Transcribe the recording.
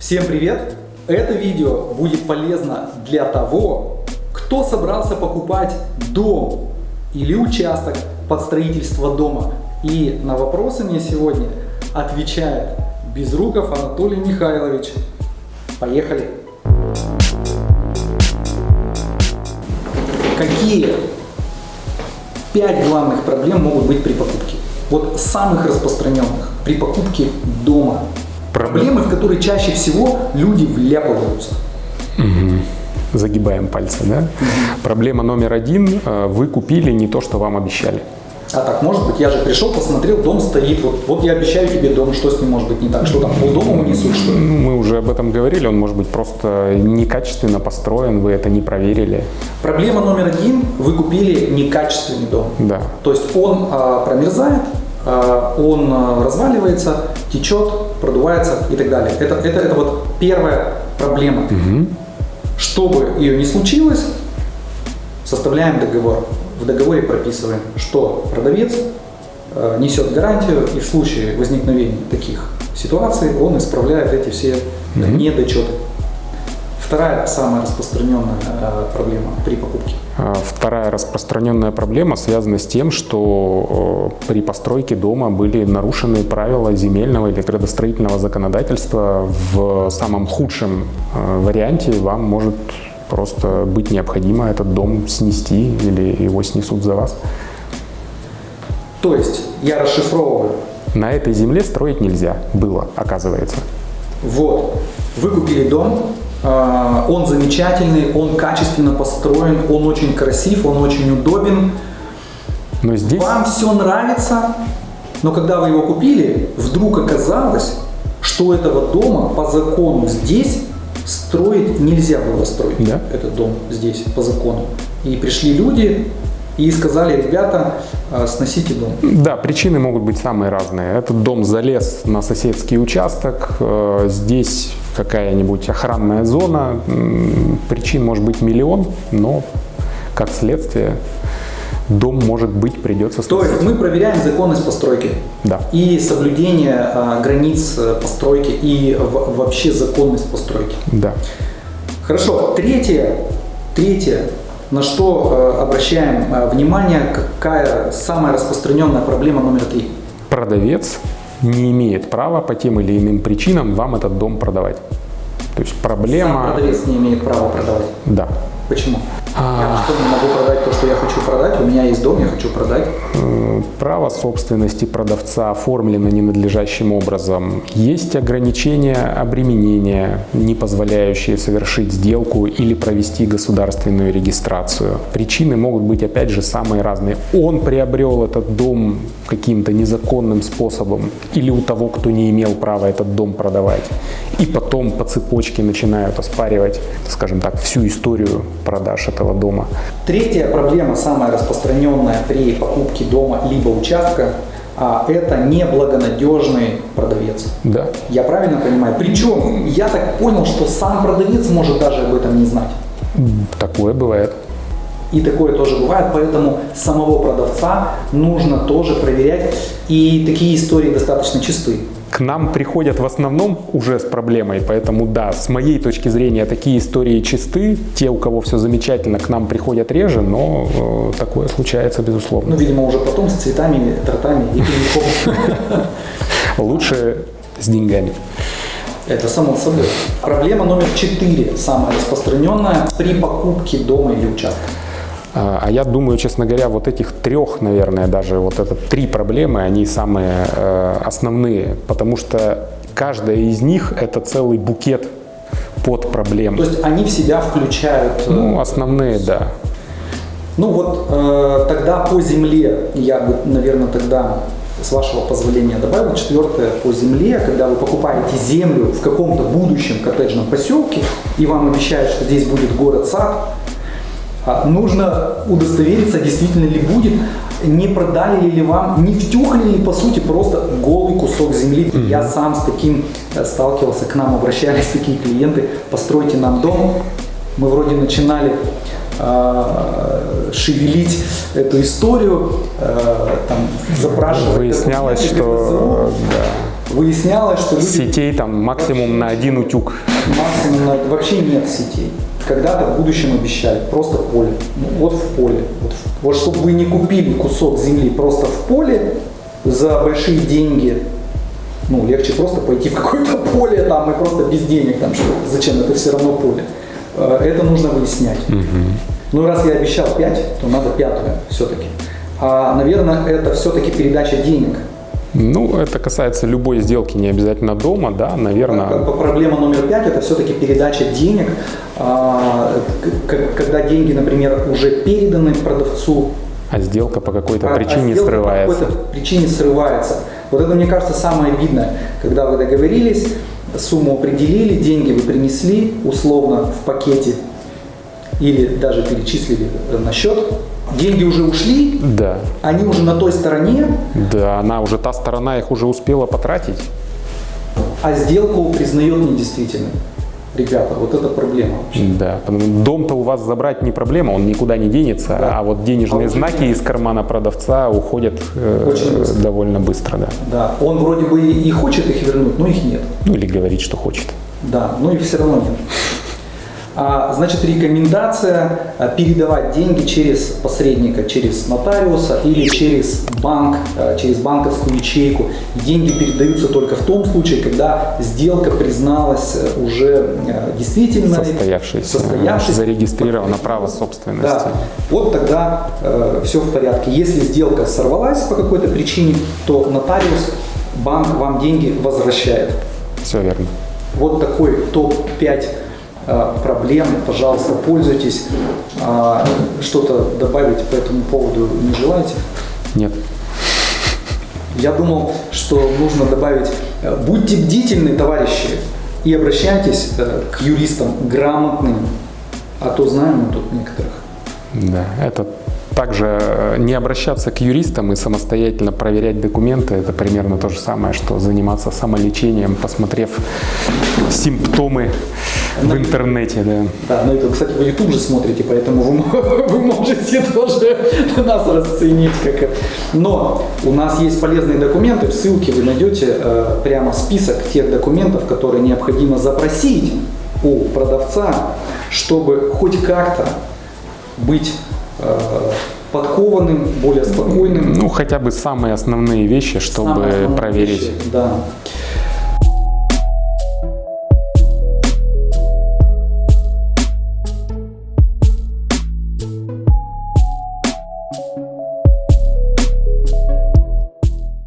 Всем привет! Это видео будет полезно для того, кто собрался покупать дом или участок под строительство дома. И на вопросы мне сегодня отвечает Безруков Анатолий Михайлович. Поехали! Какие пять главных проблем могут быть при покупке? Вот самых распространенных при покупке дома. Проблемы, в которые чаще всего люди вляпываются. Загибаем пальцы, да? Проблема номер один. э, Вы купили не то, что вам обещали. А так может быть, я же пришел, посмотрел, дом стоит, вот, вот я обещаю тебе дом, что с ним может быть не так, что там полдома унесут, что ли? Мы уже об этом говорили, он может быть просто некачественно построен, вы это не проверили. Проблема номер один, вы купили некачественный дом. Да. То есть он а, промерзает, он а, разваливается, течет, продувается и так далее. Это, это, это вот первая проблема. Чтобы ее не случилось, составляем договор. В договоре прописываем, что продавец э, несет гарантию и в случае возникновения таких ситуаций он исправляет эти все недочеты. Вторая самая распространенная э, проблема при покупке. А Вторая распространенная проблема связана с тем, что э, при постройке дома были нарушены правила земельного или градостроительного законодательства. В самом худшем э, варианте вам может просто быть необходимо этот дом снести или его снесут за вас. То есть я расшифровываю. На этой земле строить нельзя было, оказывается. Вот, вы купили дом, он замечательный, он качественно построен, он очень красив, он очень удобен. Но здесь Вам все нравится, но когда вы его купили, вдруг оказалось, что этого дома по закону здесь строить нельзя было строить. Да. Этот дом здесь по закону. И пришли люди и сказали, ребята, э, сносите дом. Да, причины могут быть самые разные. Этот дом залез на соседский участок, э, здесь какая-нибудь охранная зона. Причин может быть миллион, но как следствие дом может быть придется То сносить. есть мы проверяем законность постройки. Да. И соблюдение э, границ э, постройки и в- вообще законность постройки. Да. Хорошо, третье, третье, на что э, обращаем э, внимание, какая самая распространенная проблема номер три. Продавец не имеет права по тем или иным причинам вам этот дом продавать. То есть Сам проблема... продавец не имеет права продавать. Да. Почему? А. Я не могу продать то, что я хочу продать? У меня есть дом, я хочу продать. Право собственности продавца оформлено ненадлежащим образом. Есть ограничения обременения, не позволяющие совершить сделку или провести государственную регистрацию. Причины могут быть, опять же, самые разные. Он приобрел этот дом каким-то незаконным способом или у того, кто не имел права этот дом продавать. И потом по цепочке начинают оспаривать, скажем так, всю историю продаж этого дома. Третья проблема, самая распространенная при покупке дома либо участка, а, это неблагонадежный продавец. Да. Я правильно понимаю? Причем я так понял, что сам продавец может даже об этом не знать. Такое бывает. И такое тоже бывает, поэтому самого продавца нужно тоже проверять. И такие истории достаточно чисты. К нам приходят в основном уже с проблемой, поэтому да, с моей точки зрения такие истории чисты. Те, у кого все замечательно, к нам приходят реже, но э, такое случается безусловно. Ну, видимо, уже потом с цветами, тортами и коньяком. Лучше с деньгами. Это само собой. Проблема номер четыре, самая распространенная при покупке дома или участка. А а я думаю, честно говоря, вот этих трех, наверное, даже вот это три проблемы, они самые э, основные, потому что каждая из них это целый букет под проблем. То есть они в себя включают... э, Ну, основные, да. Ну вот э, тогда по земле, я бы, наверное, тогда с вашего позволения добавил четвертое по земле, когда вы покупаете землю в каком-то будущем коттеджном поселке, и вам обещают, что здесь будет город-сад, нужно удостовериться, действительно ли будет, не продали ли вам, не втюхали ли по сути просто голый кусок земли. Я сам с таким э, сталкивался, к нам обращались такие клиенты, постройте нам дом. Мы вроде начинали э, шевелить эту историю, э, там, запрашивать. Выяснялось, что да, выяснялось, что люди Сетей там максимум на один утюг. максимум на- вообще нет сетей. Когда-то в будущем обещали просто поле. Ну, вот в поле. Вот, в- вот чтобы вы не купили кусок земли просто в поле за большие деньги, ну, легче просто пойти в какое-то поле там и просто без денег там, что зачем это все равно поле. Э, Это нужно выяснять. Ну, раз я обещал 5, то надо пятую все-таки. А, наверное, это все-таки передача денег. Ну, это касается любой сделки, не обязательно дома, да, Как наверное. Проблема номер пять – это все-таки передача денег. А, к- Когда деньги, например, уже переданы продавцу, А сделка по какой-то а- а причине сделка срывается. По какой-то причине срывается. Вот это, мне кажется, самое обидное. Когда вы договорились, сумму определили, деньги вы принесли условно в пакете или даже перечислили на счет, деньги уже ушли, Да, они уже на той стороне, да, она уже, та сторона их уже успела потратить. а сделку признает недействительной. Ребята, вот это проблема вообще. Да, дом-то у вас забрать не проблема, он никуда не денется, Да. а вот денежные А знаки из кармана продавца уходят э, Очень быстро. довольно быстро, да. Да, он вроде бы и хочет их вернуть, но их нет. Ну или говорит, что хочет. Да, но их все равно нет. А, значит, рекомендация а, передавать деньги через посредника, через нотариуса или через банк, а, через банковскую ячейку. Деньги передаются только в том случае, когда сделка призналась э, уже э, действительно Состоявшейся, состоявшейся. зарегистрировано право собственности. Да, вот тогда все в порядке. Если сделка сорвалась по какой-то причине, то нотариус, банк вам деньги возвращает. Все верно. Вот такой топ-5 э, проблем. Пожалуйста, пользуйтесь. А, Что-то добавить по этому поводу не желаете? Нет. Я думал, что нужно добавить, э, будьте бдительны, товарищи, и обращайтесь э, к юристам грамотным, а то знаем мы тут некоторых. Да, это также э, не обращаться к юристам и самостоятельно проверять документы, это примерно то же самое, что заниматься самолечением, посмотрев симптомы в интернете. Да. Да, ну это, кстати, вы YouTube же смотрите, поэтому вы, вы можете тоже нас расценить как... это. Но у нас есть полезные документы, в ссылке вы найдете э, прямо список тех документов, которые необходимо запросить у продавца, чтобы хоть как-то быть э, подкованным, более спокойным. Ну, хотя бы самые основные вещи, чтобы основные проверить. вещи, да.